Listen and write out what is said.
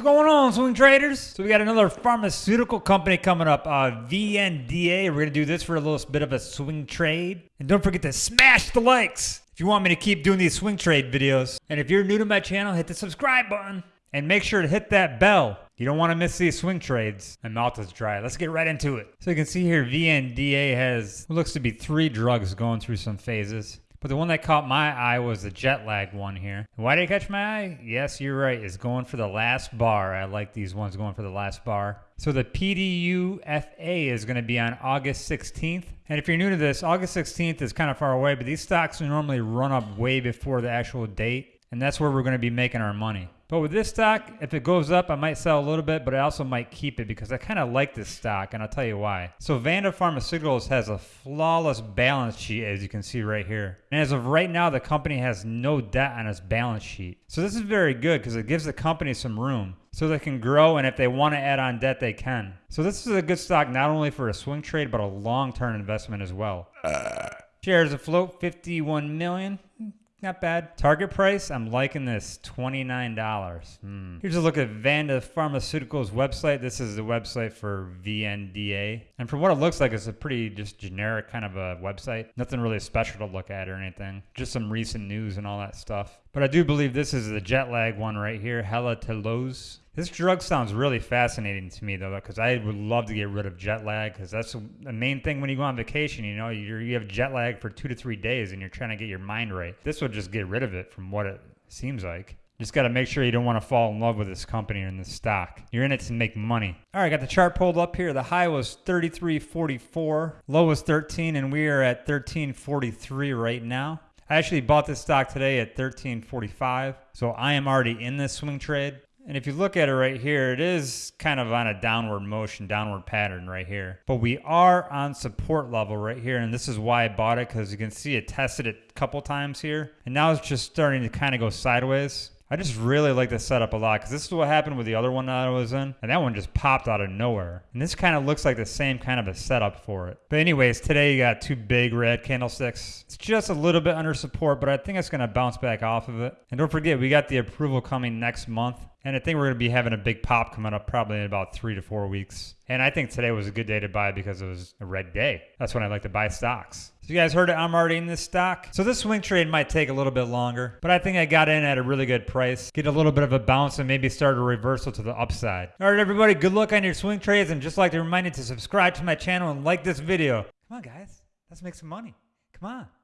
What's going on, swing traders? So we got another pharmaceutical company coming up, uh, VNDA. We're gonna do this for a little bit of a swing trade. And don't forget to smash the likes if you want me to keep doing these swing trade videos. And if you're new to my channel, hit the subscribe button. And make sure to hit that bell. You don't want to miss these swing trades. My mouth is dry. Let's get right into it. So you can see here, VNDA has looks to be three drugs going through some phases. But the one that caught my eye was the jet lag one here. Why did it catch my eye? Yes, you're right. It's going for the last bar. I like these ones going for the last bar. So the PDUFA is going to be on August 16th. And if you're new to this, August 16th is kind of far away, but these stocks normally run up way before the actual date. And that's where we're going to be making our money. But with this stock, if it goes up, I might sell a little bit, but I also might keep it because I kind of like this stock, and I'll tell you why. So Vanda Pharmaceuticals has a flawless balance sheet, as you can see right here. And as of right now, the company has no debt on its balance sheet. So this is very good because it gives the company some room so they can grow, and if they want to add on debt, they can. So this is a good stock not only for a swing trade, but a long-term investment as well. Uh. Shares afloat 51 million. Not bad. Target price, I'm liking this, $29. Hmm. Here's a look at Vanda Pharmaceuticals website. This is the website for VNDA. And from what it looks like, it's a pretty just generic kind of a website. Nothing really special to look at or anything. Just some recent news and all that stuff. But I do believe this is the jet lag one right here, Hetlioz. This drug sounds really fascinating to me though, because I would love to get rid of jet lag because that's the main thing when you go on vacation. You know, you you have jet lag for two to three days and you're trying to get your mind right. This would just get rid of it from what it seems like. Just got to make sure you don't want to fall in love with this company or this stock. You're in it to make money. All right, got the chart pulled up here. The high was 33.44, low was 13, and we are at 13.43 right now. I actually bought this stock today at 13.45, so I am already in this swing trade. And if you look at it right here, it is kind of on a downward motion, downward pattern right here. But we are on support level right here. And this is why I bought it because you can see it tested it a couple times here. And now it's just starting to kind of go sideways. I just really like this setup a lot because this is what happened with the other one that I was in. And that one just popped out of nowhere. And this kind of looks like the same kind of a setup for it. But anyways, today you got two big red candlesticks. It's just a little bit under support, but I think it's going to bounce back off of it. And don't forget, we got the approval coming next month. And I think we're going to be having a big pop coming up probably in about three to four weeks. And I think today was a good day to buy because it was a red day. That's when I like to buy stocks. So you guys heard it, I'm already in this stock. So this swing trade might take a little bit longer, but I think I got in at a really good price. Get a little bit of a bounce and maybe start a reversal to the upside. All right, everybody, good luck on your swing trades. And just like to remind you to subscribe to my channel and like this video. Come on, guys. Let's make some money. Come on.